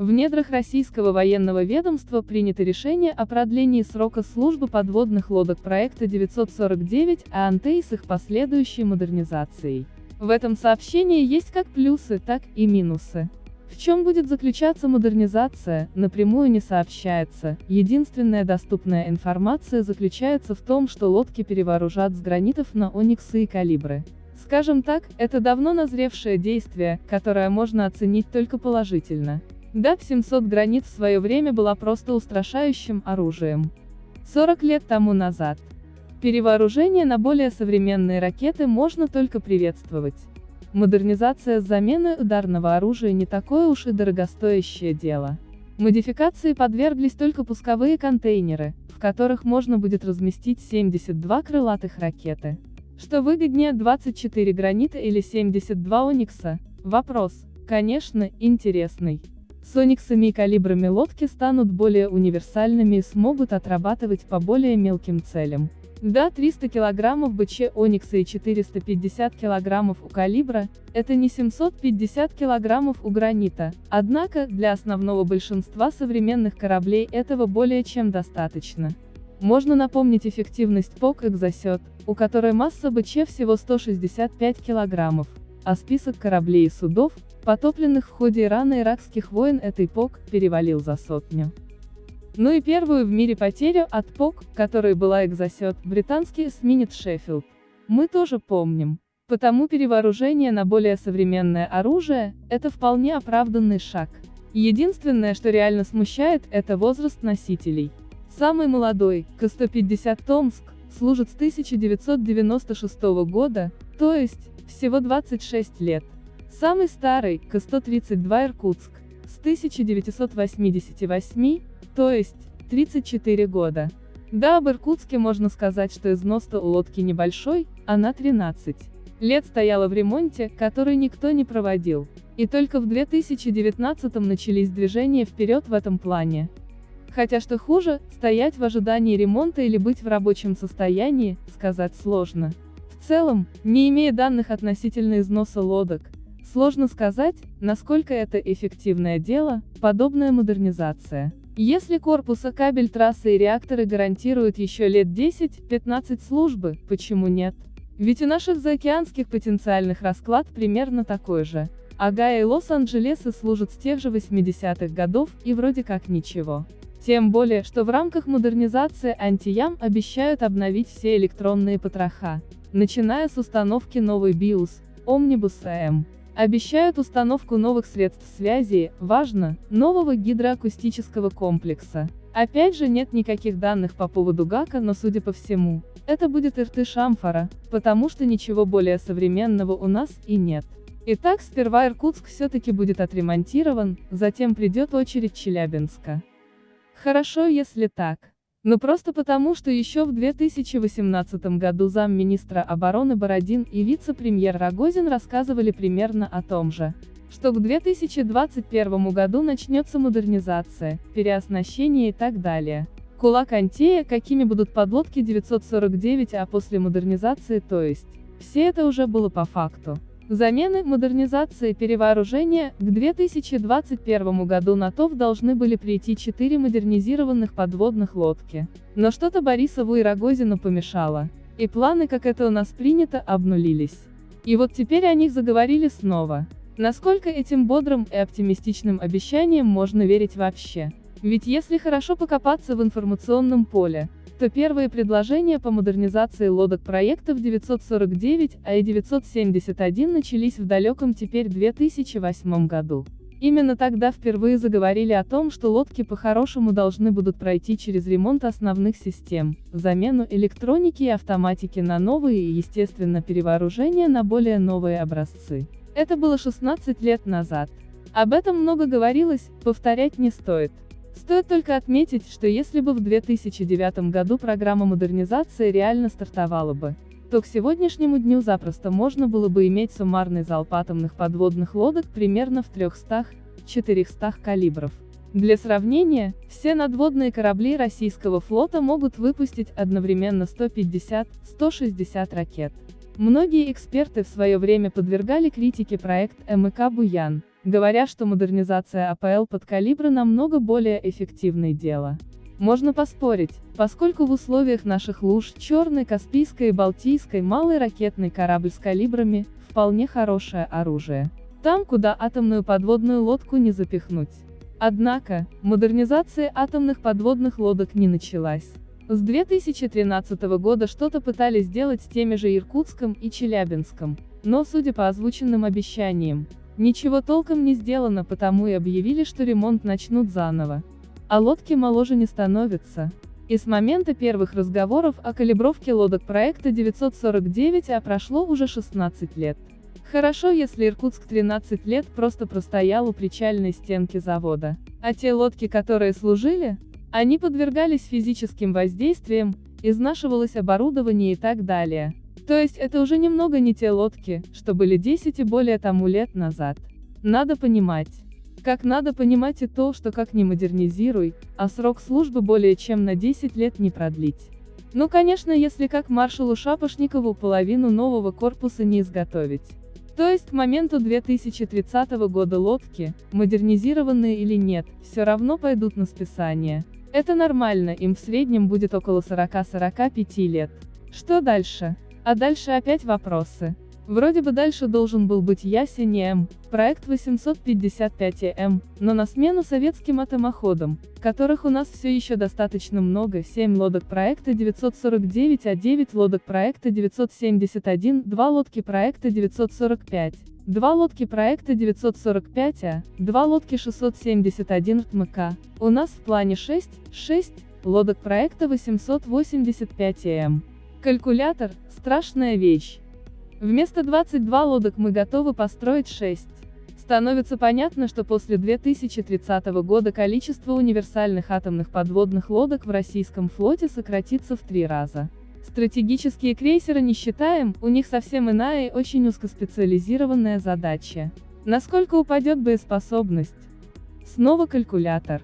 В недрах российского военного ведомства принято решение о продлении срока службы подводных лодок проекта 949 АНТ с их последующей модернизацией. В этом сообщении есть как плюсы, так и минусы. В чем будет заключаться модернизация, напрямую не сообщается, единственная доступная информация заключается в том, что лодки перевооружат с гранитов на ониксы и калибры. Скажем так, это давно назревшее действие, которое можно оценить только положительно. ДАП-700 «Гранит» в свое время была просто устрашающим оружием. 40 лет тому назад. Перевооружение на более современные ракеты можно только приветствовать. Модернизация с заменой ударного оружия не такое уж и дорогостоящее дело. Модификации подверглись только пусковые контейнеры, в которых можно будет разместить 72 крылатых ракеты. Что выгоднее 24 гранита или 72 оникса? Вопрос, конечно, интересный. С ониксами и калибрами лодки станут более универсальными и смогут отрабатывать по более мелким целям. Да, 300 килограммов БЧ Оникса и 450 килограммов у калибра – это не 750 килограммов у гранита, однако, для основного большинства современных кораблей этого более чем достаточно. Можно напомнить эффективность ПОК «Экзосет», у которой масса БЧ всего 165 килограммов, а список кораблей и судов, потопленных в ходе ирано-иракских войн этой ПОК, перевалил за сотню. Ну и первую в мире потерю от ПОК, которой была экзосет, британский эсминец Шеффилд. Мы тоже помним. Потому перевооружение на более современное оружие – это вполне оправданный шаг. Единственное, что реально смущает, это возраст носителей. Самый молодой, К-150 Томск, служит с 1996 года, то есть, всего 26 лет. Самый старый, К-132 Иркутск, с 1988, то есть, 34 года. Да, об Иркутске можно сказать, что износ-то у лодки небольшой, она 13 лет стояла в ремонте, который никто не проводил. И только в 2019 начались движения вперед в этом плане. Хотя что хуже, стоять в ожидании ремонта или быть в рабочем состоянии, сказать сложно. В целом, не имея данных относительно износа лодок, сложно сказать, насколько это эффективное дело, подобная модернизация. Если корпуса кабель трассы и реакторы гарантируют еще лет 10-15 службы, почему нет? Ведь у наших заокеанских потенциальных расклад примерно такой же. Агая и Лос-Анджелесы служат с тех же 80-х годов, и вроде как ничего. Тем более, что в рамках модернизации антиям обещают обновить все электронные потроха, начиная с установки новой BIOS, Omnibus AM. Обещают установку новых средств связи, важно, нового гидроакустического комплекса. Опять же нет никаких данных по поводу ГАКа, но судя по всему, это будет Иртыш Амфора, потому что ничего более современного у нас и нет. Итак, сперва Иркутск все-таки будет отремонтирован, затем придет очередь Челябинска. Хорошо, если так. Но просто потому, что еще в 2018 году замминистра обороны Бородин и вице-премьер Рогозин рассказывали примерно о том же. Что к 2021 году начнется модернизация, переоснащение и так далее. Кулак Антея, какими будут подлодки 949, а после модернизации то есть. Все это уже было по факту. Замены, модернизации, перевооружения, к 2021 году на ТОВ должны были прийти четыре модернизированных подводных лодки. Но что-то Борисову и Рогозину помешало. И планы, как это у нас принято, обнулились. И вот теперь о них заговорили снова. Насколько этим бодрым и оптимистичным обещаниям можно верить вообще? Ведь если хорошо покопаться в информационном поле, то первые предложения по модернизации лодок проектов 949, а и 971 начались в далеком теперь 2008 году. Именно тогда впервые заговорили о том, что лодки по-хорошему должны будут пройти через ремонт основных систем, замену электроники и автоматики на новые и, естественно, перевооружение на более новые образцы. Это было 16 лет назад. Об этом много говорилось, повторять не стоит. Стоит только отметить, что если бы в 2009 году программа модернизации реально стартовала бы, то к сегодняшнему дню запросто можно было бы иметь суммарный залп атомных подводных лодок примерно в 300-400 калибров. Для сравнения, все надводные корабли российского флота могут выпустить одновременно 150-160 ракет. Многие эксперты в свое время подвергали критике проект МК «Буян», говоря, что модернизация АПЛ под калибры намного более эффективное дело. Можно поспорить, поскольку в условиях наших луж Черной, Каспийской и Балтийской малый ракетный корабль с калибрами – вполне хорошее оружие. Там, куда атомную подводную лодку не запихнуть. Однако, модернизация атомных подводных лодок не началась. С 2013 года что-то пытались сделать с теми же Иркутском и Челябинском, но, судя по озвученным обещаниям, ничего толком не сделано, потому и объявили, что ремонт начнут заново. А лодки моложе не становятся. И с момента первых разговоров о калибровке лодок проекта 949 а прошло уже 16 лет. Хорошо, если Иркутск 13 лет просто простоял у причальной стенки завода. А те лодки, которые служили, они подвергались физическим воздействиям, изнашивалось оборудование и так далее. То есть это уже немного не те лодки, что были 10 и более тому лет назад. Надо понимать. Как надо понимать и то, что как ни модернизируй, а срок службы более чем на 10 лет не продлить. Ну конечно если как маршалу Шапошникову половину нового корпуса не изготовить. То есть к моменту 2030 года лодки, модернизированные или нет, все равно пойдут на списание. Это нормально, им в среднем будет около 40-45 лет. Что дальше? А дальше опять вопросы. Вроде бы дальше должен был быть Ясень М, проект 855М, но на смену советским атомоходам, которых у нас все еще достаточно много, 7 лодок проекта 949, а 9 лодок проекта 971, 2 лодки проекта 945. Два лодки проекта 945А, два лодки 671 РТМК. У нас в плане 6, 6 лодок проекта 885М. Калькулятор – страшная вещь. Вместо 22 лодок мы готовы построить 6. Становится понятно, что после 2030 года количество универсальных атомных подводных лодок в российском флоте сократится в три раза. Стратегические крейсеры не считаем, у них совсем иная и очень узкоспециализированная задача. Насколько упадет боеспособность? Снова калькулятор.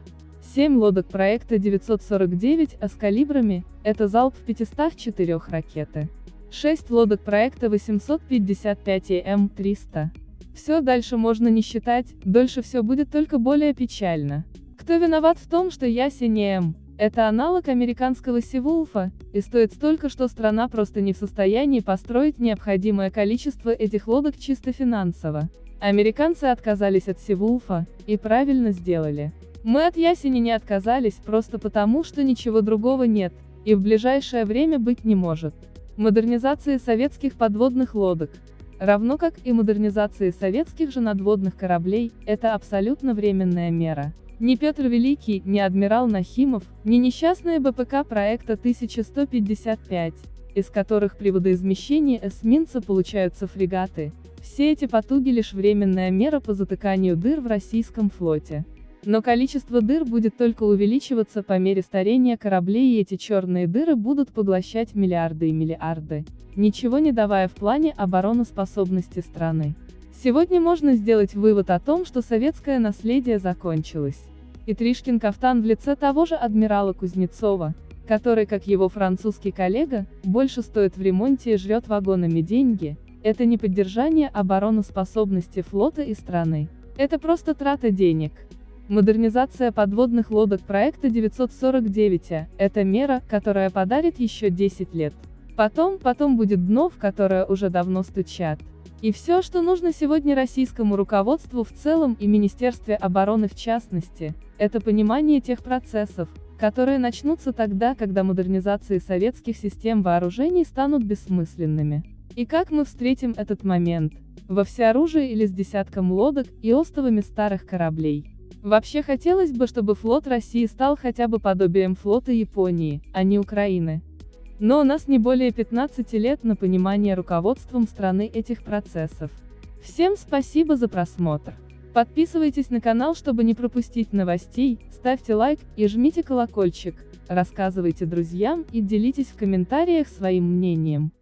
7 лодок проекта 949, а с калибрами, это залп в 504 ракеты. 6 лодок проекта 855 м300. Все дальше можно не считать, дольше все будет только более печально. Кто виноват в том, что Ясень М? Это аналог американского Сивулфа, и стоит столько, что страна просто не в состоянии построить необходимое количество этих лодок чисто финансово. Американцы отказались от Сивулфа, и правильно сделали. Мы от Ясени не отказались просто потому, что ничего другого нет, и в ближайшее время быть не может модернизации советских подводных лодок, равно как и модернизации советских же надводных кораблей, это абсолютно временная мера. Ни Петр Великий, ни адмирал Нахимов, ни несчастные БПК проекта 1155, из которых при водоизмещении эсминца получаются фрегаты, все эти потуги лишь временная мера по затыканию дыр в российском флоте. Но количество дыр будет только увеличиваться по мере старения кораблей и эти черные дыры будут поглощать миллиарды и миллиарды, ничего не давая в плане обороноспособности страны. Сегодня можно сделать вывод о том, что советское наследие закончилось. И Тришкин кафтан в лице того же адмирала Кузнецова, который, как его французский коллега, больше стоит в ремонте и жрет вагонами деньги, это не поддержание обороноспособности флота и страны. Это просто трата денег. Модернизация подводных лодок проекта 949 – это мера, которая подарит еще 10 лет. Потом, потом будет дно, в которое уже давно стучат. И все, что нужно сегодня российскому руководству в целом и Министерстве обороны в частности, это понимание тех процессов, которые начнутся тогда, когда модернизации советских систем вооружений станут бессмысленными. И как мы встретим этот момент? Во всеоружии или с десятком лодок и остовами старых кораблей? Вообще хотелось бы, чтобы флот России стал хотя бы подобием флота Японии, а не Украины. Но у нас не более 15 лет на понимание руководством страны этих процессов. Всем спасибо за просмотр. Подписывайтесь на канал, чтобы не пропустить новостей, ставьте лайк и жмите колокольчик, рассказывайте друзьям и делитесь в комментариях своим мнением.